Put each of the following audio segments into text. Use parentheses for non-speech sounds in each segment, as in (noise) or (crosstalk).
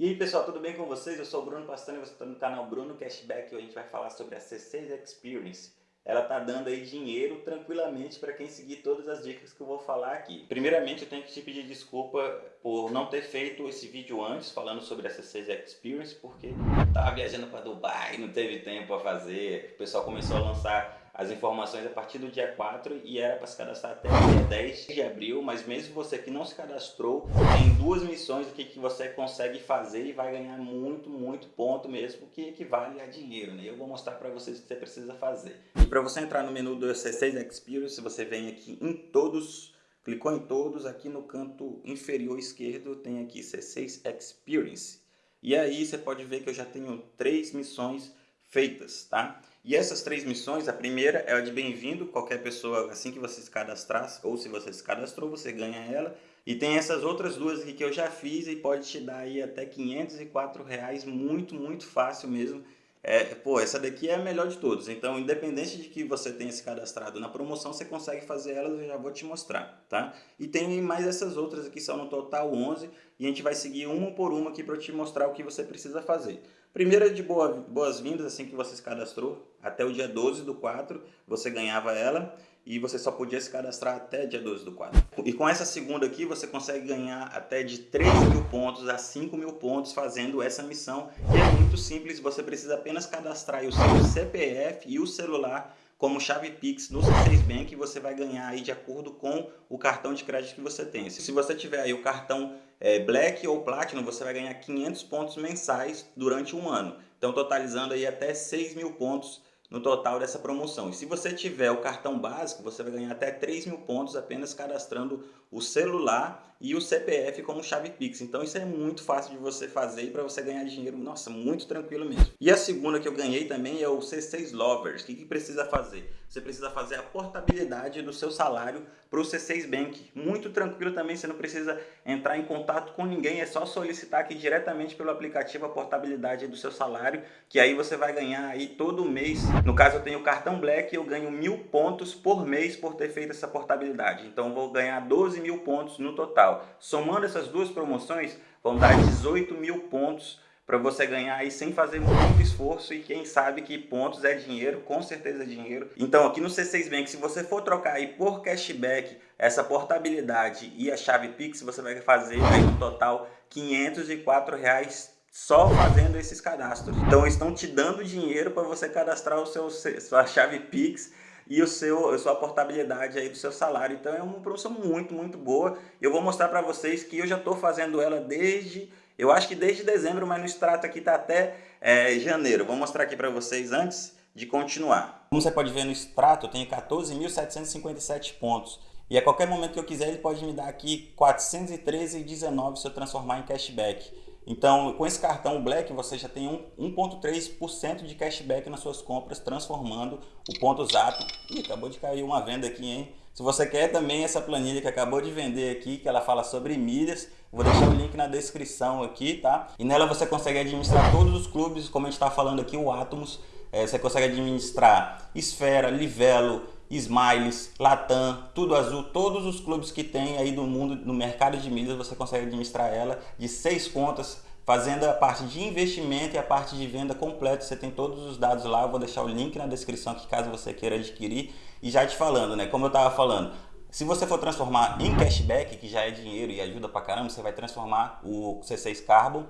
E aí pessoal, tudo bem com vocês? Eu sou o Bruno Pastano e você está no canal Bruno Cashback e a gente vai falar sobre a C6 Experience. Ela está dando aí dinheiro tranquilamente para quem seguir todas as dicas que eu vou falar aqui. Primeiramente eu tenho que te pedir desculpa por não ter feito esse vídeo antes falando sobre a C6 Experience porque estava viajando para Dubai, não teve tempo para fazer, o pessoal começou a lançar as informações a partir do dia 4 e era para se cadastrar até dia 10 de abril, mas mesmo você que não se cadastrou, tem duas missões aqui que você consegue fazer e vai ganhar muito, muito ponto mesmo, que equivale a dinheiro, né? Eu vou mostrar para vocês o que você precisa fazer. E para você entrar no menu do C6 Experience, você vem aqui em todos, clicou em todos, aqui no canto inferior esquerdo tem aqui C6 Experience. E aí você pode ver que eu já tenho três missões feitas, tá? E essas três missões, a primeira é a de bem-vindo, qualquer pessoa, assim que você se cadastrar, ou se você se cadastrou, você ganha ela. E tem essas outras duas aqui que eu já fiz e pode te dar aí até 504 reais, muito, muito fácil mesmo. É, pô, essa daqui é a melhor de todos. Então, independente de que você tenha se cadastrado na promoção, você consegue fazer elas, eu já vou te mostrar, tá? E tem mais essas outras aqui, são no total 11, e a gente vai seguir uma por uma aqui para te mostrar o que você precisa fazer. Primeira de boas-vindas, assim que você se cadastrou, até o dia 12 do 4 você ganhava ela e você só podia se cadastrar até dia 12 do 4. E com essa segunda aqui você consegue ganhar até de 3 mil pontos a 5 mil pontos fazendo essa missão. E é muito simples, você precisa apenas cadastrar o seu CPF e o celular como chave Pix no C6 Bank você vai ganhar aí de acordo com o cartão de crédito que você tem. Se você tiver aí o cartão é, Black ou Platinum, você vai ganhar 500 pontos mensais durante um ano. Então totalizando aí até 6 mil pontos no total dessa promoção. E se você tiver o cartão básico, você vai ganhar até 3 mil pontos apenas cadastrando o celular e o CPF como chave Pix. Então isso é muito fácil de você fazer e para você ganhar dinheiro, nossa, muito tranquilo mesmo. E a segunda que eu ganhei também é o C6 Lovers. O que, que precisa fazer? Você precisa fazer a portabilidade do seu salário para o C6 Bank. Muito tranquilo também, você não precisa entrar em contato com ninguém, é só solicitar aqui diretamente pelo aplicativo a portabilidade do seu salário, que aí você vai ganhar aí todo mês. No caso eu tenho o cartão Black, eu ganho mil pontos por mês por ter feito essa portabilidade. Então vou ganhar 12 mil pontos no total total. Somando essas duas promoções, vão dar 18 mil pontos para você ganhar aí sem fazer muito esforço e quem sabe que pontos é dinheiro, com certeza é dinheiro. Então aqui no C6 Bank, se você for trocar aí por cashback essa portabilidade e a chave Pix, você vai fazer aí no total 504 reais só fazendo esses cadastros. Então estão te dando dinheiro para você cadastrar o seu, sua chave Pix e o seu, a sua portabilidade aí do seu salário. Então é uma promoção muito, muito boa. Eu vou mostrar para vocês que eu já estou fazendo ela desde, eu acho que desde dezembro, mas no extrato aqui está até é, janeiro. Vou mostrar aqui para vocês antes de continuar. Como você pode ver no extrato, eu tenho 14.757 pontos. E a qualquer momento que eu quiser, ele pode me dar aqui 413,19 se eu transformar em cashback. Então, com esse cartão Black, você já tem 1,3% de cashback nas suas compras, transformando o ponto Zap. Ih, acabou de cair uma venda aqui, hein? Se você quer também essa planilha que acabou de vender aqui, que ela fala sobre milhas, vou deixar o link na descrição aqui, tá? E nela você consegue administrar todos os clubes, como a gente está falando aqui, o Atomos. É, você consegue administrar Esfera, Livelo, Smiles, Latam, Tudo Azul, todos os clubes que tem aí do mundo, no mercado de milhas, você consegue administrar ela de seis contas, fazendo a parte de investimento e a parte de venda completa. Você tem todos os dados lá, eu vou deixar o link na descrição aqui caso você queira adquirir. E já te falando, né, como eu estava falando, se você for transformar em cashback, que já é dinheiro e ajuda pra caramba, você vai transformar o C6 Carbon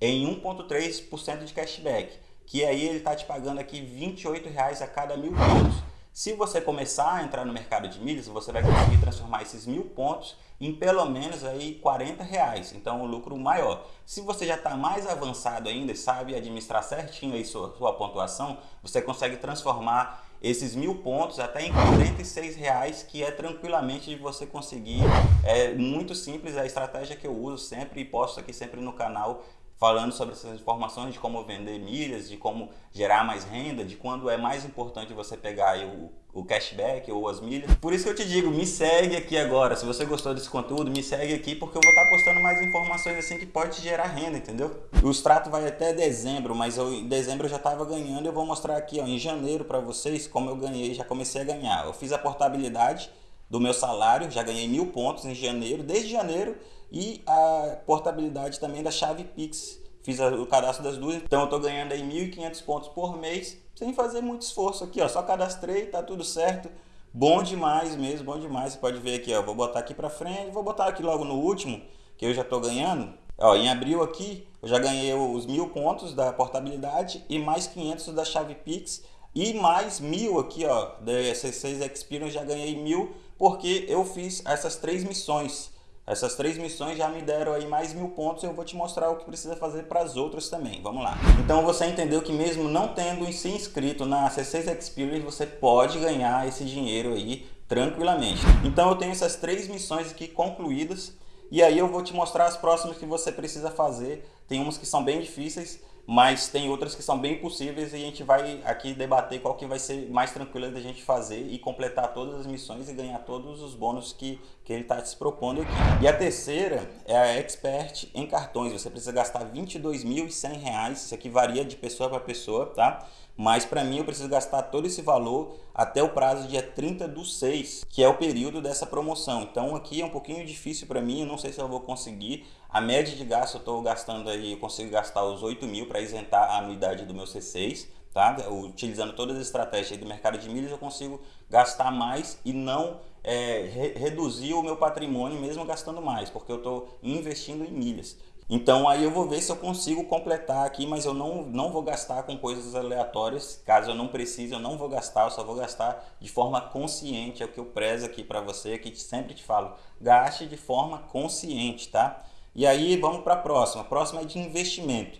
em 1.3% de cashback, que aí ele está te pagando aqui R$ 28,00 a cada mil pontos. Se você começar a entrar no mercado de milhas, você vai conseguir transformar esses mil pontos em pelo menos aí 40 reais, então um lucro maior. Se você já está mais avançado ainda e sabe administrar certinho aí sua, sua pontuação, você consegue transformar esses mil pontos até em 46 reais, que é tranquilamente de você conseguir. É muito simples a estratégia que eu uso sempre e posto aqui sempre no canal falando sobre essas informações de como vender milhas, de como gerar mais renda, de quando é mais importante você pegar o, o cashback ou as milhas. Por isso que eu te digo, me segue aqui agora. Se você gostou desse conteúdo, me segue aqui porque eu vou estar postando mais informações assim que pode gerar renda, entendeu? O extrato vai até dezembro, mas eu, em dezembro eu já estava ganhando. Eu vou mostrar aqui ó, em janeiro para vocês como eu ganhei, já comecei a ganhar. Eu fiz a portabilidade do meu salário, já ganhei mil pontos em janeiro, desde janeiro, e a portabilidade também da chave Pix. fiz o cadastro das duas, então eu tô ganhando aí 1.500 pontos por mês, sem fazer muito esforço aqui, ó, só cadastrei, tá tudo certo, bom demais mesmo, bom demais, você pode ver aqui, ó, vou botar aqui para frente, vou botar aqui logo no último, que eu já tô ganhando, ó, em abril aqui, eu já ganhei os mil pontos da portabilidade e mais 500 da chave Pix, e mais mil aqui, ó, da C6 Experience já ganhei mil, porque eu fiz essas três missões, essas três missões já me deram aí mais mil pontos eu vou te mostrar o que precisa fazer para as outras também. Vamos lá. Então você entendeu que mesmo não tendo se inscrito na C6 Experience, você pode ganhar esse dinheiro aí tranquilamente. Então eu tenho essas três missões aqui concluídas e aí eu vou te mostrar as próximas que você precisa fazer. Tem umas que são bem difíceis, mas tem outras que são bem possíveis e a gente vai aqui debater qual que vai ser mais tranquila da gente fazer e completar todas as missões e ganhar todos os bônus que, que ele está se propondo aqui. E a terceira é a Expert em cartões, você precisa gastar R$ 22.100, isso aqui varia de pessoa para pessoa, tá? Mas para mim eu preciso gastar todo esse valor até o prazo dia 30 do 6, que é o período dessa promoção. Então aqui é um pouquinho difícil para mim, eu não sei se eu vou conseguir. A média de gasto eu estou gastando aí, eu consigo gastar os 8 mil para isentar a anuidade do meu C6. Tá? Utilizando todas as estratégias do mercado de milhas, eu consigo gastar mais e não é, re reduzir o meu patrimônio mesmo gastando mais, porque eu estou investindo em milhas. Então aí eu vou ver se eu consigo completar aqui, mas eu não, não vou gastar com coisas aleatórias. Caso eu não precise, eu não vou gastar, eu só vou gastar de forma consciente. É o que eu prezo aqui para você, que sempre te falo. Gaste de forma consciente, tá? E aí vamos para a próxima. A próxima é de investimento.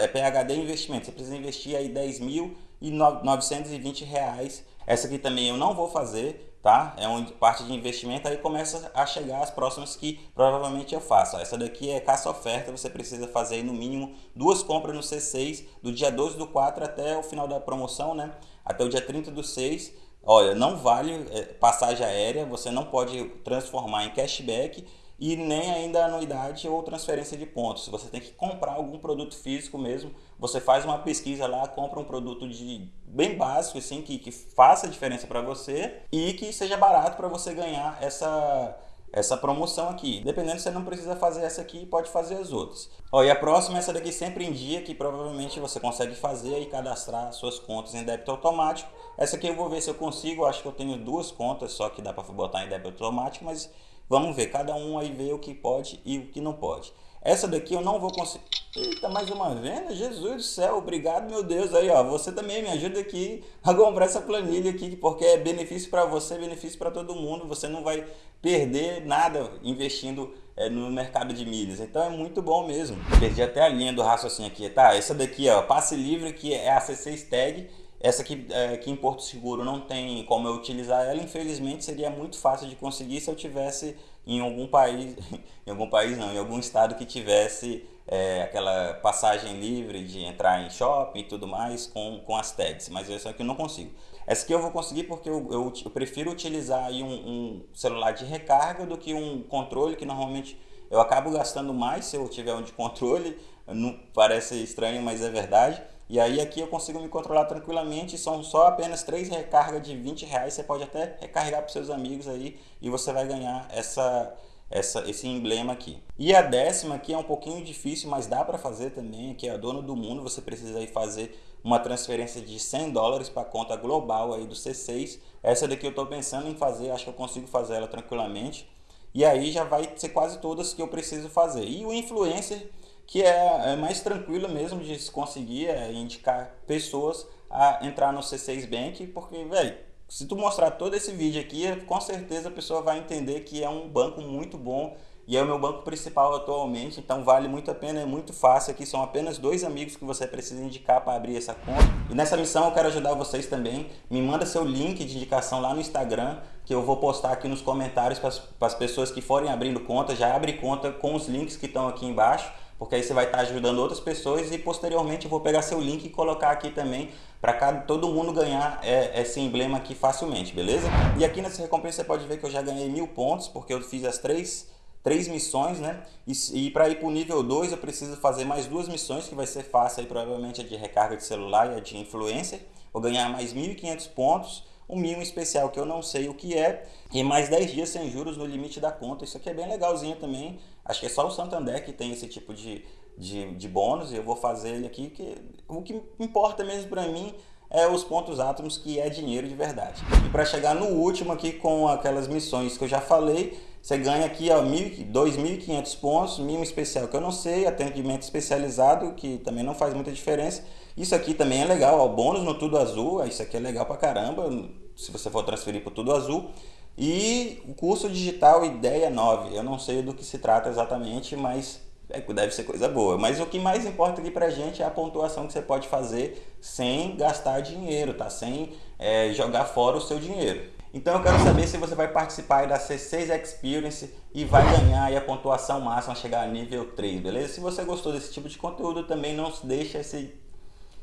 É PHD investimento. Você precisa investir aí 10.920 reais. Essa aqui também eu não vou fazer, tá? É uma parte de investimento, aí começa a chegar as próximas que provavelmente eu faço. Essa daqui é caça-oferta, você precisa fazer no mínimo duas compras no C6, do dia 12 do 4 até o final da promoção, né? Até o dia 30 do 6. Olha, não vale é, passagem aérea, você não pode transformar em cashback e nem ainda anuidade ou transferência de pontos. Você tem que comprar algum produto físico mesmo. Você faz uma pesquisa lá, compra um produto de bem básico, assim, que, que faça diferença para você e que seja barato para você ganhar essa, essa promoção aqui. Dependendo, você não precisa fazer essa aqui, pode fazer as outras. Ó, e a próxima, essa daqui sempre em dia, que provavelmente você consegue fazer e cadastrar suas contas em débito automático. Essa aqui eu vou ver se eu consigo, acho que eu tenho duas contas só que dá para botar em débito automático, mas Vamos ver, cada um aí vê o que pode e o que não pode. Essa daqui eu não vou conseguir... Eita, mais uma venda? Jesus do céu, obrigado meu Deus. Aí, ó, você também me ajuda aqui a comprar essa planilha aqui, porque é benefício para você, benefício para todo mundo. Você não vai perder nada investindo é, no mercado de milhas. Então é muito bom mesmo. Perdi até a linha do raciocínio aqui, tá? Essa daqui, ó, passe livre, que é a C6 Tag. Essa aqui, é, aqui em Porto Seguro não tem como eu utilizar ela, infelizmente seria muito fácil de conseguir se eu tivesse em algum país, (laughs) em algum país não, em algum estado que tivesse é, aquela passagem livre de entrar em shopping e tudo mais com, com as tags, mas essa aqui eu não consigo. Essa aqui eu vou conseguir porque eu, eu, eu prefiro utilizar um, um, celular de recarga do que um controle que normalmente eu acabo gastando mais se eu tiver um de controle, (laughs) não parece estranho, mas é verdade. E aí aqui eu consigo me controlar tranquilamente, são só apenas três recargas de 20 reais, você pode até recarregar para seus amigos aí e você vai ganhar essa, essa, esse emblema aqui. E a décima aqui é um pouquinho difícil, mas dá para fazer também, que é a dona do mundo, você precisa aí fazer uma transferência de 100 dólares para a conta global aí do C6. Essa daqui eu estou pensando em fazer, acho que eu consigo fazer ela tranquilamente. E aí já vai ser quase todas que eu preciso fazer. E o influencer que é, é mais tranquilo mesmo de se conseguir é, indicar pessoas a entrar no C6 Bank, porque, velho, se tu mostrar todo esse vídeo aqui, com certeza a pessoa vai entender que é um banco muito bom e é o meu banco principal atualmente, então vale muito a pena, é muito fácil aqui, são apenas dois amigos que você precisa indicar para abrir essa conta. E nessa missão eu quero ajudar vocês também, me manda seu link de indicação lá no Instagram, que eu vou postar aqui nos comentários para as pessoas que forem abrindo conta, já abre conta com os links que estão aqui embaixo porque aí você vai estar ajudando outras pessoas e posteriormente eu vou pegar seu link e colocar aqui também para todo mundo ganhar é, esse emblema aqui facilmente, beleza? E aqui nessa recompensa você pode ver que eu já ganhei mil pontos, porque eu fiz as três, três missões, né? E, e para ir para o nível 2 eu preciso fazer mais duas missões, que vai ser fácil aí, provavelmente a de recarga de celular e a de influencer. Vou ganhar mais 1.500 pontos um mínimo especial que eu não sei o que é, e mais 10 dias sem juros no limite da conta. Isso aqui é bem legalzinho também. Acho que é só o Santander que tem esse tipo de, de, de bônus e eu vou fazer ele aqui, que o que importa mesmo para mim é os pontos átomos, que é dinheiro de verdade. E para chegar no último aqui com aquelas missões que eu já falei, você ganha aqui ó, 2.500 pontos, mimo especial que eu não sei, atendimento especializado, que também não faz muita diferença. Isso aqui também é legal, ó, bônus no Tudo Azul, isso aqui é legal pra caramba, se você for transferir para Tudo Azul. E o curso digital Ideia 9, eu não sei do que se trata exatamente, mas é, deve ser coisa boa. Mas o que mais importa aqui pra gente é a pontuação que você pode fazer sem gastar dinheiro, tá? Sem é, jogar fora o seu dinheiro. Então eu quero saber se você vai participar da C6 Experience e vai ganhar a pontuação máxima, chegar a nível 3, beleza? Se você gostou desse tipo de conteúdo, também não deixa,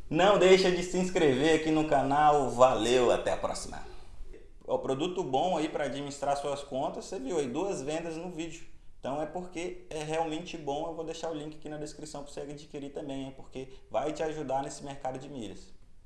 não deixa de se inscrever aqui no canal. Valeu, até a próxima! O produto bom aí para administrar suas contas, você viu aí duas vendas no vídeo. Então é porque é realmente bom, eu vou deixar o link aqui na descrição para você adquirir também, é porque vai te ajudar nesse mercado de milhas.